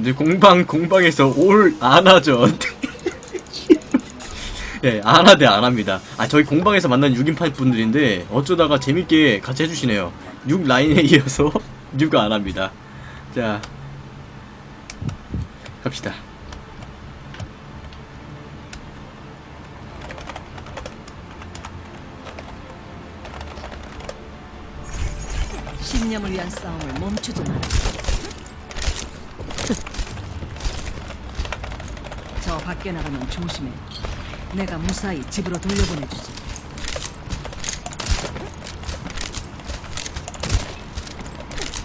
이제 공방 공방에서 올 안 하죠. 예, 안 하 대 안 합니다. 아 저희 공방에서 만난 6인파 분들인데 어쩌다가 재밌게 같이 해주시네요. 6 라인에 이어서 6 안합니다. 자 갑시다. 신념을 위한 싸움을 멈추지 마라. 밖에 나가면 조심해. 내가 무사히 집으로 돌려보내주지.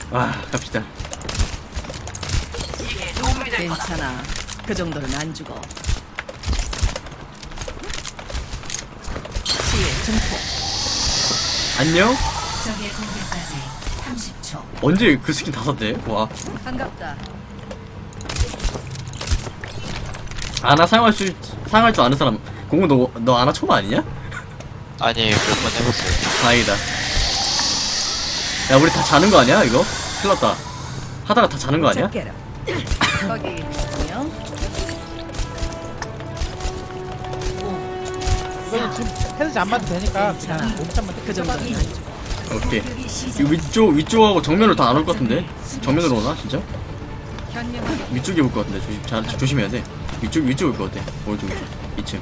와 갑시다. 괜찮아. 그 정도는 안 죽어. 증폭. 안녕. 적의 공격까지 30초. 언제 그 스킨 다 샀대? 와 반갑다. 아나 사용할 수 사용할 줄 아는 사람 공은 너너 아나 초보 아니냐? 아니 몇번 해봤어요. 다행이다. 야, 우리 다 자는 거 아니야, 이거? 큰일 났다. 하다가 다 자는 거 아니야? 거기. 이거는 지금 헤드지 안 맞도 되니까 그냥 몸참만 그 죽어. 오케이. 이 위쪽, 위쪽하고 정면으로 다 안 올 것 같은데? 정면으로 오나, 진짜? 위쪽에 올 것 같은데, 조심, 자, 조심해야 돼. 위쪽, 위쪽 올 것 같아. 오른쪽, 위쪽. 2층.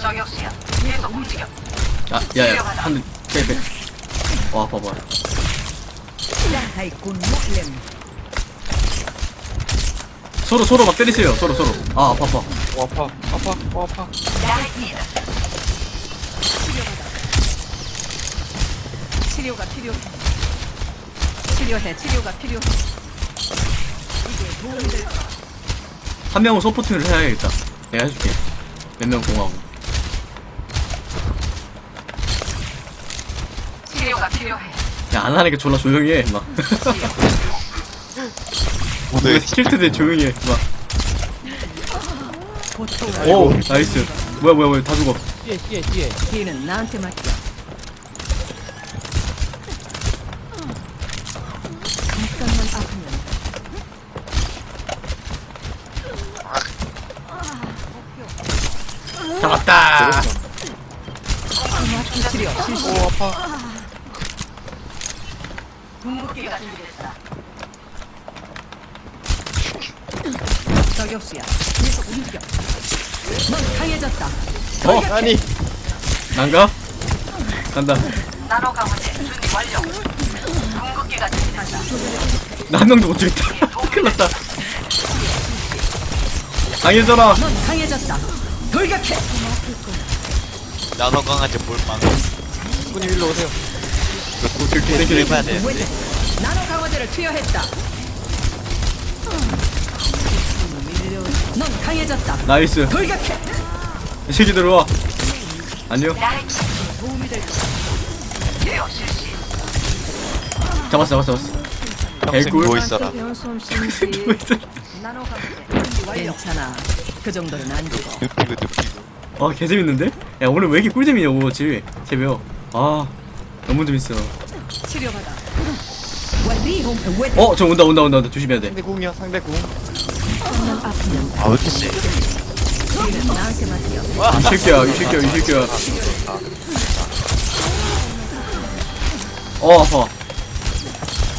저격수야. 계속 움직여. 아, 야, 야, 한 대, 빼, 빼. 와, 봐봐. 서로, 서로 막 때리세요. 서로, 서로. 아, 아파, 아파. 오 아파 아파 오 아파. 치료가 필요해. 치료해. 치료가 필요해. 이게 도움이 될 거야. 한 명은 support를 해야겠다. 내가 해줄게. 몇 명 공하고. 치료가 필요해. 야, 안 하니까 졸라 조용히 해, 막. 오늘 킬트 대 조용히 해, 막. 보통 오, nice. 뭐야, 뭐야, 뭐야, 다 죽어. 뒤에 뒤에 뒤에 뒤는 나한테 맡겨. 잠깐만 아프면 잡았다. 오 아파. 어, 아니 난가? 간다. 나노 강화제 준비 완료. 궁극기가 준비됐다. 나한 명도 못 죽였다. 큰일 났다. 강해져라. 넌 강해졌다. 돌격해. 나노 강아지 볼망. 분이 일로 오세요 그렇게 해봐야 되는데. 나노 강화제를 투여했다. 넌 강해졌다. nice. 돌격해. 이 새끼 들어와. 안녕. 잡았어, 잡았어, 잡았어. 평생 개꿀. 누워 있어라. 누워 있어. 나노 강화제 준비 완료. 괜찮아. 그 정도는 안 죽어. 눕히고 눕히고. 아, 개재밌는데? 야, 오늘 왜 이렇게 꿀잼이냐, 오버워치. 새벽. 아, 너무 재밌어. 치료받아. 어, 저 온다, 온다, 온다. 온다. 조심해야 돼. 상대 궁이요 상대 궁 아왜 이렇게 세? 뒤는 나한테 맡겨. 이 새끼야, 이 새끼야, 이 새끼야. 어, 아파.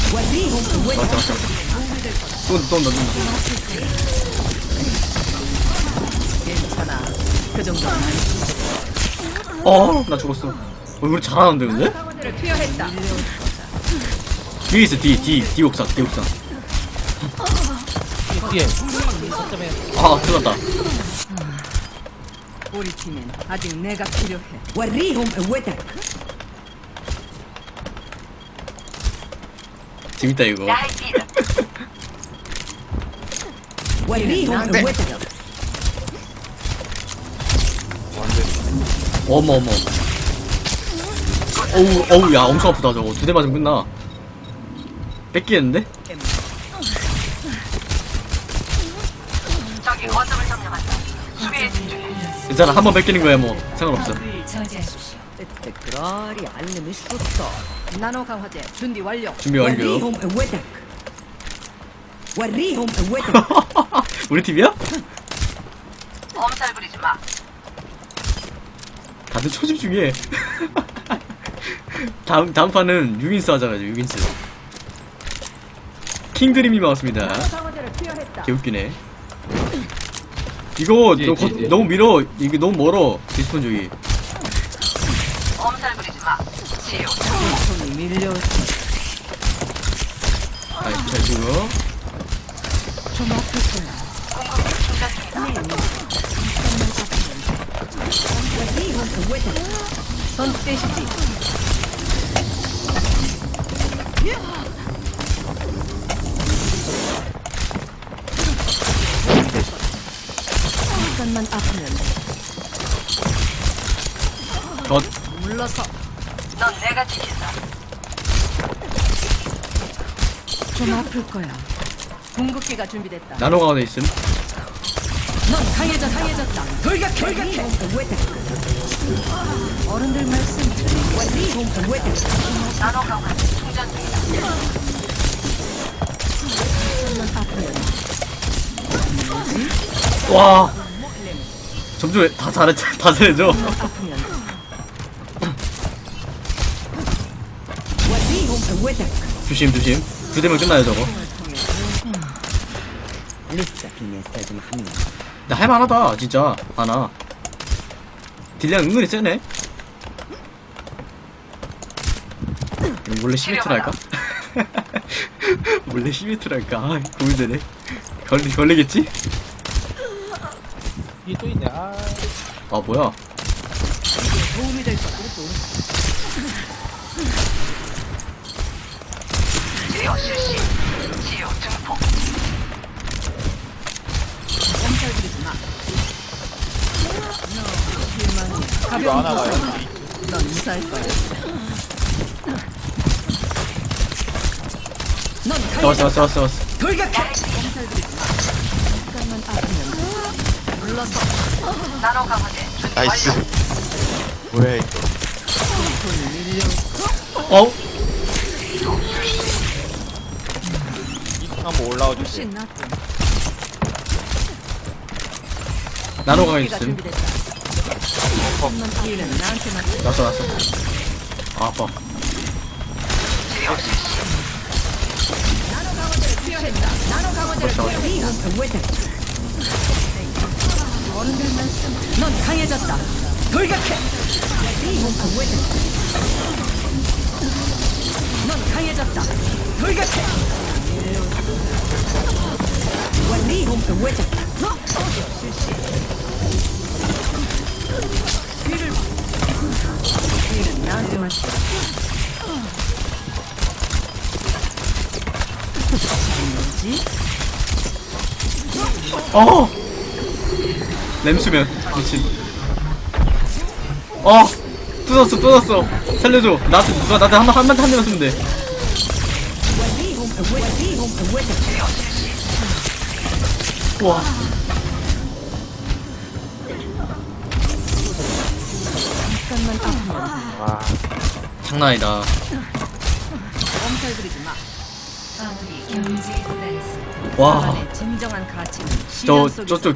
맞다, 맞다. 또, 온다, 또 온다, 또 온다. 그 죽어. 어, 나 죽었어. 어, 우리 잘하는데, 근데? 뒤에 있어, 뒤, 뒤, 뒤 옥상, 뒤 옥상. 뒤에 아, 났다. 우리 팀엔 아직 내가 필요해. 완리홈 왜 재밌다, 이거. 리더. 완리 어머 어머 어우 어우 야 엄청 아프다 저거. 두 대 맞으면 끝나. 뺏기는데? 괜찮아 한 번 뺏기는 거야 뭐. 상관없어. 준비 완료. 우리 팀이야? 엄살 부리지 마. 다들 초집 중에. 다음 다음 판은 6인스 하자가지고 6인스. 킹드림이 나왔습니다. 개웃기네. 이거 뒤에, 너, 뒤에, 거- 뒤에. 너무 밀어. 이게 너무 멀어. 디스폰 쪽이. 엄살 부리지 마. 치유. 손이 밀려 아, 잘 주고. Son safety. 잠깐만 아프면 덧 물러서. 넌 내가 지킨다. 좀 아플 거야. 궁극기가 준비됐다. 나노가 어디 있음. 넌 강해졌다. 강해졌다. 돌격해. 돌격해. 어른들 말씀 틀리게. 나노강화 충전 중이다. 와 점점 다 잘해 다 잘해줘. 조심 조심 두 대면 끝나요 저거. 음. 나 할만하다 진짜. 하나 딜량 은근히 세네. 원래 12트랄까? 원래 12트랄까? 아 고민되네. 걸리, 걸리겠지? 이또 있네. 아... 아 뭐야? 도움이 될 거야 하나가 부상. 여기 넌 무사할 거야. 넌 왔어 강해져. 왔어 왔어 왔어. 돌격해. 잠깐만 아프면 물러서 강화제 준비 nice. 뭐야 이거. 어? 한번 올라와 주세요. 나노 가 기가 있음. 준비됐다. 났어 났어. 아, 아파. 넌 강해졌다. 돌격해. 넌 강해졌다. 돌격해. 완리 몸통 외쳤다. 어! 램수면. 미친 어! 뚫었어 뚫었어. 살려줘. 나한테 누가 나한테 한, 한, 한 대만 쓰면 돼. 우와. 와 장난 아니다. 엄살 부리지 마. 아무리 경지에 달했어 와. 진정한 가저 저쪽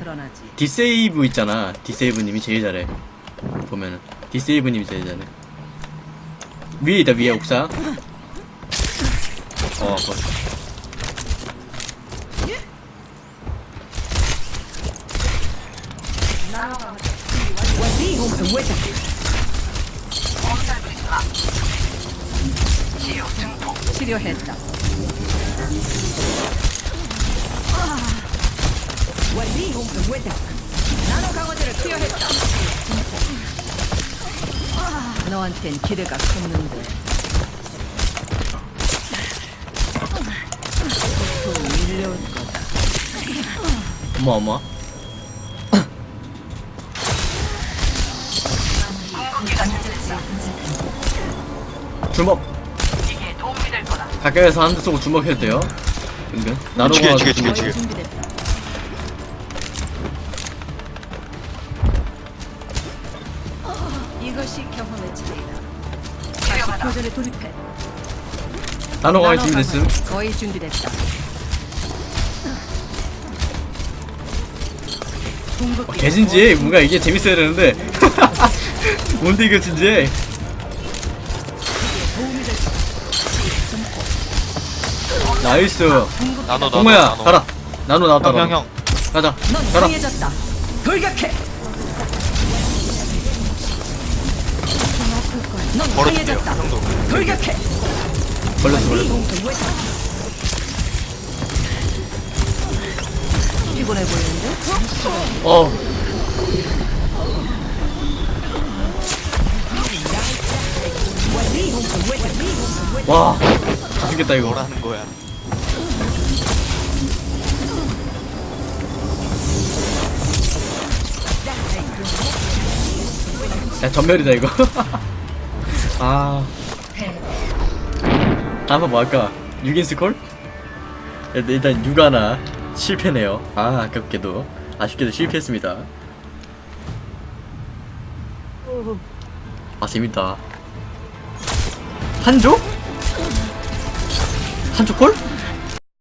디세이브 있잖아. 디세이브님이 제일 잘해. 보면은 디세이브님이 제일 잘해. 위에 있다 위에 옥사. 어, 벌써. 치료했다. 너한텐 기대가 컸는데 또 밀려올 거다 뭐 뭐? 주먹 가까이서 한 대 쏘고 주먹 해도 돼요? 은근. 나로가 죽여, 죽여. 죽여. 거의 준비됐다. 이것이 경험의 차이다. 다시 교전에 돌입해. 단호강이 나노 준비됐음 거의 준비됐다. 어, 궁극기 개진지해 뭔가 이게 재밌어야 되는데 뭔데 이거 진지해 나이스 나노 나노 동호야 나노. 가라 나노 나왔다 형, 형. 형. 가자 넌 가라 강해졌다. 돌격해. 넌 걸어줄게요. 강해졌다. 형도. 돌격해. 걸렸어 걸렸어 피곤해 보이는데? 어 와, 다 죽겠다 이거. 뭐라는 거야? 야 전멸이다 이거. 아. 다음은 뭐 할까? 6인 스 콜? 일단 6 하나 실패네요. 아 아깝게도 아쉽게도 실패했습니다. 아 재밌다. 한조? 한조 콜?